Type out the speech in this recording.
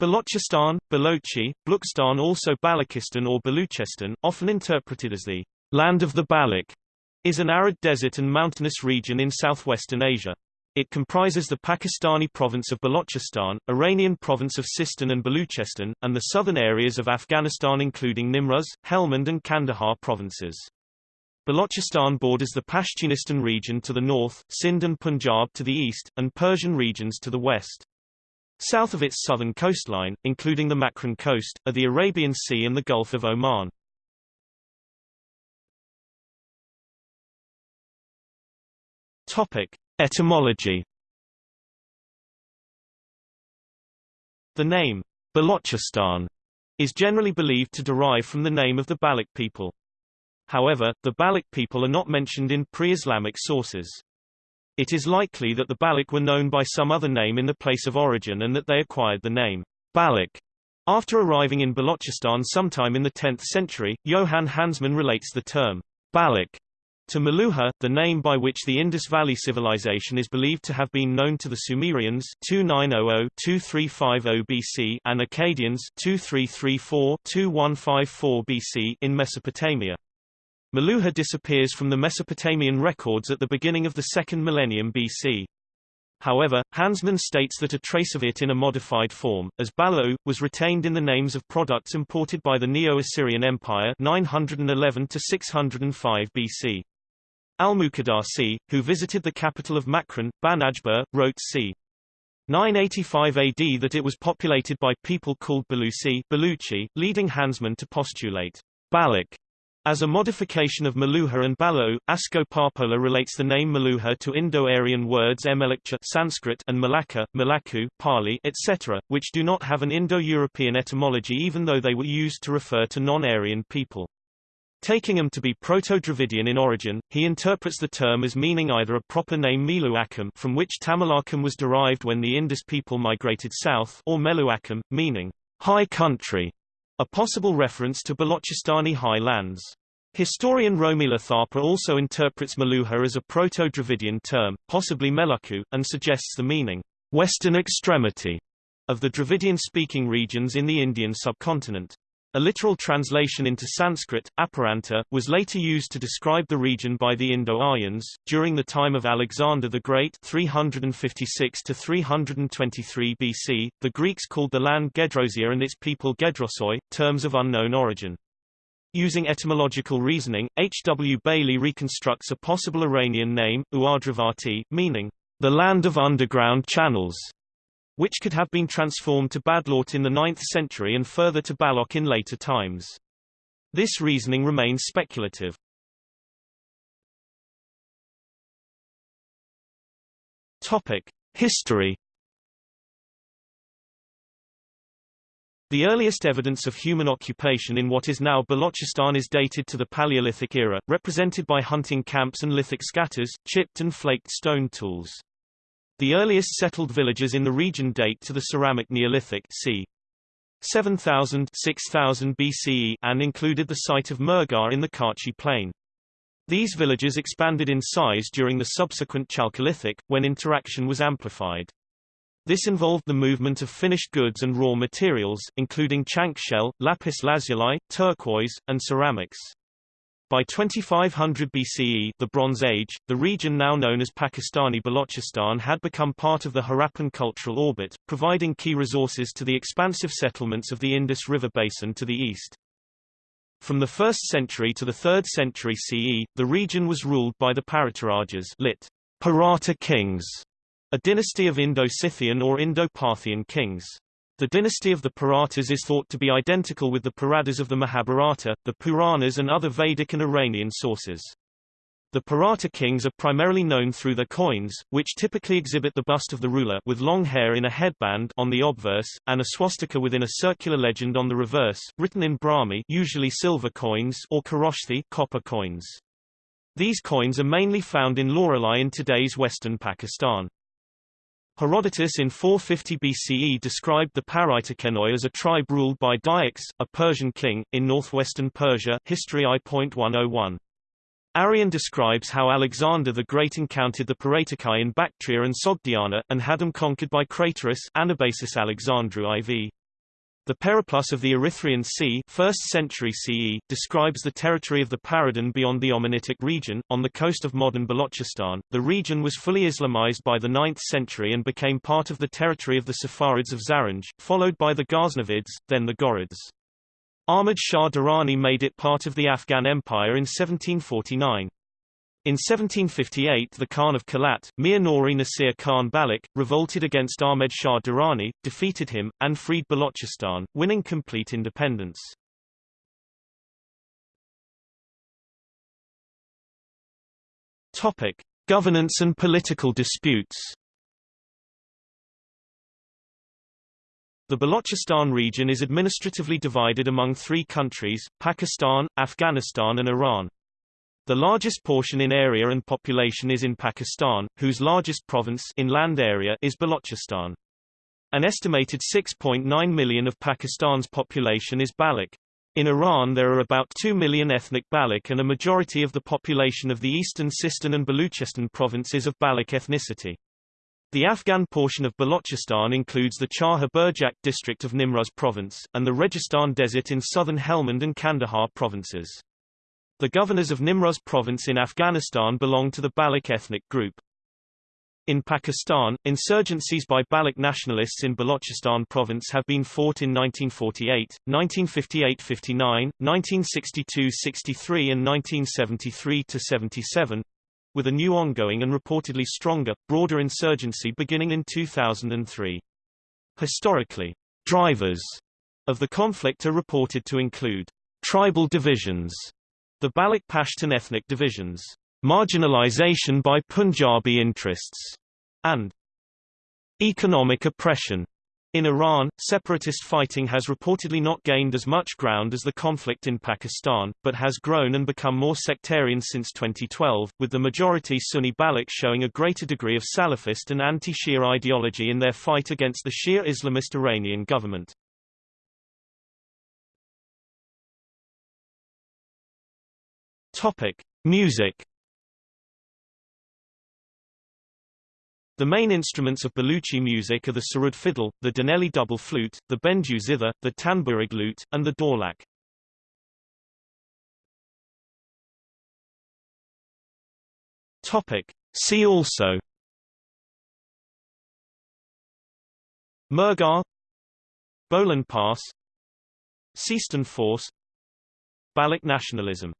Balochistan, Balochi, Blukstan also Balochistan or Baluchestan, often interpreted as the land of the Baloch, is an arid desert and mountainous region in southwestern Asia. It comprises the Pakistani province of Balochistan, Iranian province of Sistan and Baluchestan, and the southern areas of Afghanistan including Nimruz, Helmand and Kandahar provinces. Balochistan borders the Pashtunistan region to the north, Sindh and Punjab to the east, and Persian regions to the west. South of its southern coastline, including the Makran coast, are the Arabian Sea and the Gulf of Oman. Topic: Etymology. The name Balochistan is generally believed to derive from the name of the Baloch people. However, the Baloch people are not mentioned in pre-Islamic sources. It is likely that the Baloch were known by some other name in the place of origin and that they acquired the name Baloch. After arriving in Balochistan sometime in the 10th century, Johann Hansmann relates the term Baloch to Meluhha, the name by which the Indus Valley civilization is believed to have been known to the Sumerians 2900-2350 BC and Akkadians 2334-2154 BC in Mesopotamia. Meluhha disappears from the Mesopotamian records at the beginning of the second millennium BC. However, Hansmann states that a trace of it in a modified form, as Balo, was retained in the names of products imported by the Neo-Assyrian Empire 911 to 605 BC. Al-Muqaddasi, who visited the capital of Makran, Banajbur, wrote c. 985 AD that it was populated by people called Balusi Baluchi, leading Hansmann to postulate Baloch as a modification of Meluhha and Balo, Asko Parpola relates the name Meluhha to Indo-Aryan words Emelikcha Sanskrit and Malacca, Malaku Pali, etc., which do not have an Indo-European etymology even though they were used to refer to non-Aryan people. Taking them to be Proto-Dravidian in origin, he interprets the term as meaning either a proper name Miluakam from which Tamilakam was derived when the Indus people migrated south or Meluakam, meaning high country, a possible reference to Balochistani high lands. Historian Romila Thapar also interprets Meluhha as a Proto-Dravidian term, possibly Meluku, and suggests the meaning, western extremity, of the Dravidian-speaking regions in the Indian subcontinent. A literal translation into Sanskrit, Aparanta, was later used to describe the region by the Indo-Aryans. During the time of Alexander the Great 356 to 323 BC, the Greeks called the land Gedrosia and its people Gedrosoi, terms of unknown origin. Using etymological reasoning, H. W. Bailey reconstructs a possible Iranian name, Uardravati, meaning, the land of underground channels which could have been transformed to Badlaut in the 9th century and further to Balok in later times. This reasoning remains speculative. Topic: History The earliest evidence of human occupation in what is now Balochistan is dated to the Paleolithic era, represented by hunting camps and lithic scatters, chipped and flaked stone tools. The earliest settled villages in the region date to the Ceramic Neolithic c. 7000 6000 BCE and included the site of Mehrgarh in the Kachi Plain. These villages expanded in size during the subsequent Chalcolithic, when interaction was amplified. This involved the movement of finished goods and raw materials, including chank shell, lapis lazuli, turquoise, and ceramics. By 2500 BCE the Bronze Age, the region now known as Pakistani Balochistan had become part of the Harappan cultural orbit, providing key resources to the expansive settlements of the Indus River basin to the east. From the 1st century to the 3rd century CE, the region was ruled by the Paratarajas lit. Parata kings, a dynasty of Indo-Scythian or Indo-Parthian kings. The dynasty of the Paratas is thought to be identical with the Paradas of the Mahabharata, the Puranas and other Vedic and Iranian sources. The Parata kings are primarily known through their coins, which typically exhibit the bust of the ruler with long hair in a headband on the obverse, and a swastika within a circular legend on the reverse, written in Brahmi usually silver coins or Kharosthi copper coins. These coins are mainly found in Loralai in today's western Pakistan. Herodotus in 450 BCE described the Paritakenoi as a tribe ruled by Dyax, a Persian king, in northwestern Persia History I.101. Arrian describes how Alexander the Great encountered the Paratakai in Bactria and Sogdiana, and had them conquered by Craterus Anabasis Alexandri IV. The Periplus of the Erythraean Sea 1st century CE, describes the territory of the Paradan beyond the Omanitic region, on the coast of modern Balochistan. The region was fully Islamized by the 9th century and became part of the territory of the Saffarids of Zaranj, followed by the Ghaznavids, then the Ghurids. Ahmad Shah Durrani made it part of the Afghan Empire in 1749. In 1758 the Khan of Kalat, Mir Nori Nasir Khan Balik, revolted against Ahmed Shah Durrani, defeated him, and freed Balochistan, winning complete independence. Topic. Governance and political disputes The Balochistan region is administratively divided among three countries, Pakistan, Afghanistan and Iran. The largest portion in area and population is in Pakistan, whose largest province in land area is Balochistan. An estimated 6.9 million of Pakistan's population is Baloch. In Iran there are about 2 million ethnic Baloch and a majority of the population of the eastern Sistan and Baluchistan provinces of Baloch ethnicity. The Afghan portion of Balochistan includes the Chahar Burjak district of Nimruz province, and the Registan Desert in southern Helmand and Kandahar provinces. The governors of Nimruz province in Afghanistan belong to the Baloch ethnic group. In Pakistan, insurgencies by Baloch nationalists in Balochistan province have been fought in 1948, 1958-59, 1962-63 and 1973-77, with a new ongoing and reportedly stronger, broader insurgency beginning in 2003. Historically, drivers of the conflict are reported to include tribal divisions the Baloch Pashtun ethnic divisions, marginalization by Punjabi interests, and economic oppression. In Iran, separatist fighting has reportedly not gained as much ground as the conflict in Pakistan, but has grown and become more sectarian since 2012, with the majority Sunni Baloch showing a greater degree of Salafist and anti-Shia ideology in their fight against the Shia Islamist Iranian government. Topic: Music. The main instruments of Baluchi music are the sarud fiddle, the Daneli double flute, the benju zither, the tanburig lute, and the dholak. Topic: See also Murghar Bolan Pass Sistan Force Baloch nationalism